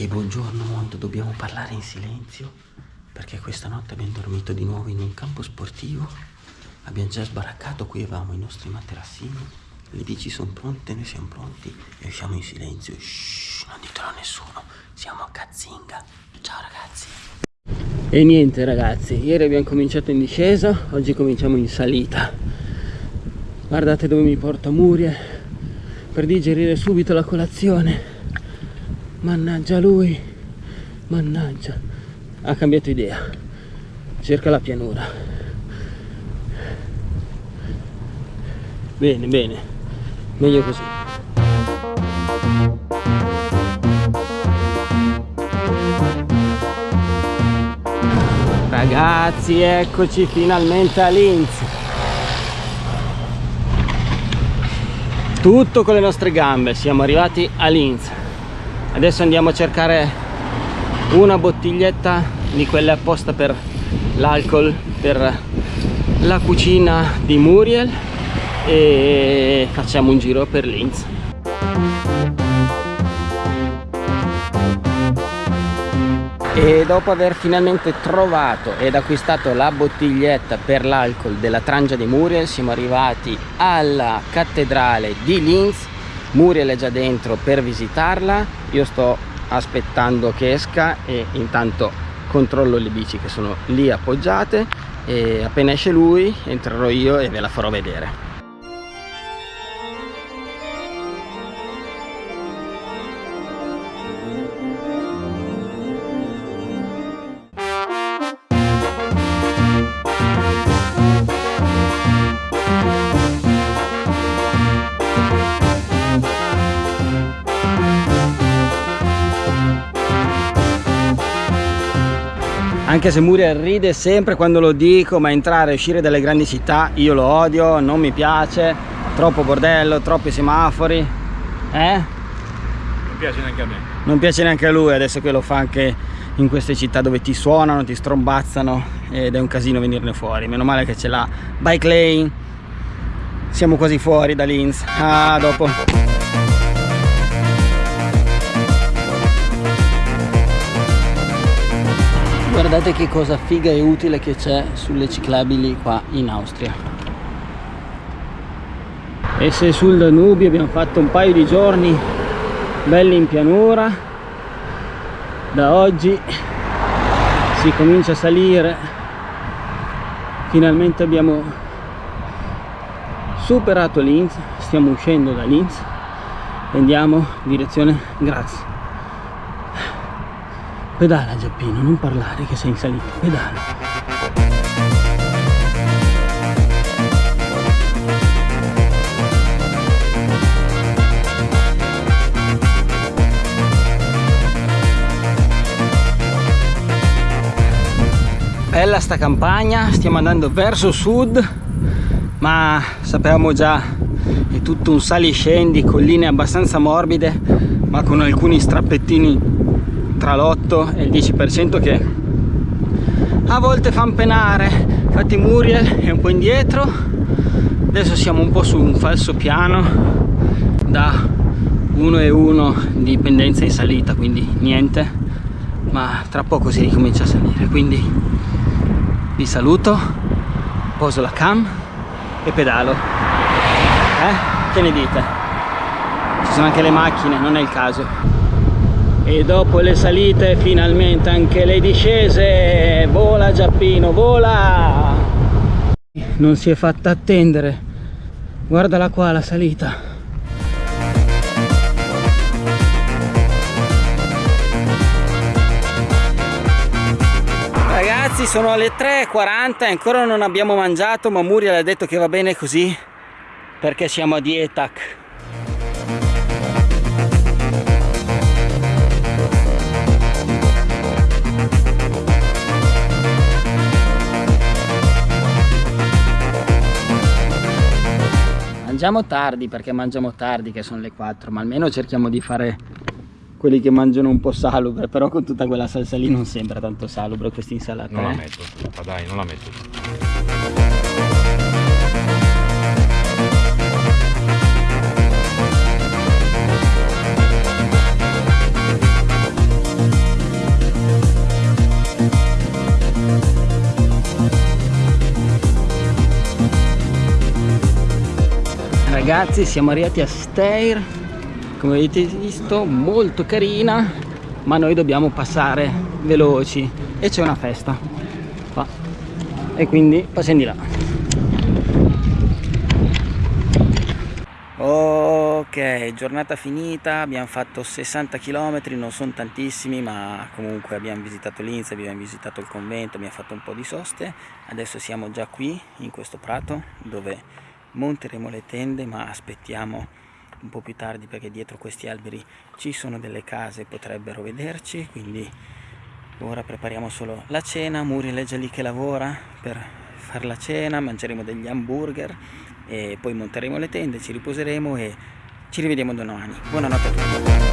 E buongiorno mondo, dobbiamo parlare in silenzio perché questa notte abbiamo dormito di nuovo in un campo sportivo. Abbiamo già sbaraccato, qui avevamo i nostri materassini. Le bici sono pronte, noi siamo pronti e siamo in silenzio. Shh, non ditelo a nessuno, siamo a Cazzinga. Ciao ragazzi. E niente ragazzi, ieri abbiamo cominciato in discesa, oggi cominciamo in salita. Guardate dove mi porta Muriel per digerire subito la colazione mannaggia lui. Mannaggia. Ha cambiato idea. Cerca la pianura. Bene bene. Meglio così. Ragazzi eccoci finalmente a Linz tutto con le nostre gambe. Siamo arrivati a Linz adesso andiamo a cercare una bottiglietta di quelle apposta per l'alcol per la cucina di Muriel e facciamo un giro per Linz. E dopo aver finalmente trovato ed acquistato la bottiglietta per l'alcol della Trangia di Muriel siamo arrivati alla cattedrale di Linz Muriel è già dentro per visitarla. Io sto aspettando che esca e intanto controllo le bici che sono lì appoggiate. E appena esce lui entrerò io e ve la farò vedere anche se Muriel ride sempre quando lo dico ma entrare e uscire dalle grandi città io lo odio non mi piace. Troppo bordello troppi semafori eh? non piace neanche a me. Non piace neanche a lui adesso che lo fa anche in queste città dove ti suonano ti strombazzano ed è un casino venirne fuori. Meno male che c'è la bike lane. Siamo quasi fuori da Linz. Ah dopo guardate che cosa figa e utile che c'è sulle ciclabili qua in Austria. E se sul Danubio abbiamo fatto un paio di giorni belli in pianura da oggi si comincia a salire. Finalmente abbiamo superato Linz stiamo uscendo da Linz. E andiamo in direzione Graz Pedala Giappino, non parlare che sei in salita, pedala. Bella sta campagna, stiamo andando verso sud, ma sapevamo già è tutto un sali e scendi, colline abbastanza morbide, ma con alcuni strappettini tra l'8 e il 10% che a volte fanno penare. Infatti Muriel è un po' indietro. Adesso siamo un po' su un falso piano da 1 e 1 di pendenza in salita quindi niente. Ma tra poco si ricomincia a salire quindi vi saluto poso la cam e pedalo. Eh? che ne dite? ci sono anche le macchine non è il caso e dopo le salite finalmente anche le discese. Vola Giappino vola! Non si è fatta attendere. Guardala qua la salita. Ragazzi sono le 3.40 e ancora non abbiamo mangiato ma Muriel ha detto che va bene così perché siamo a dietac mangiamo tardi perché mangiamo tardi che sono le 4 ma almeno cerchiamo di fare quelli che mangiano un po' salubre però con tutta quella salsa lì non sembra tanto salubre questa insalata non eh? la metto ma dai non la metto ragazzi siamo arrivati a Steyr come avete visto molto carina ma noi dobbiamo passare veloci. E c'è una festa. Qua e quindi passiamo di là. Ok giornata finita abbiamo fatto 60 km non sono tantissimi ma comunque abbiamo visitato Linz abbiamo visitato il convento abbiamo fatto un po' di soste. Adesso siamo già qui in questo prato dove monteremo le tende ma aspettiamo un po' più tardi perché dietro questi alberi ci sono delle case potrebbero vederci quindi ora prepariamo solo la cena. Muriel è già lì che lavora per fare la cena mangeremo degli hamburger e poi monteremo le tende ci riposeremo e ci rivediamo domani. Buonanotte a tutti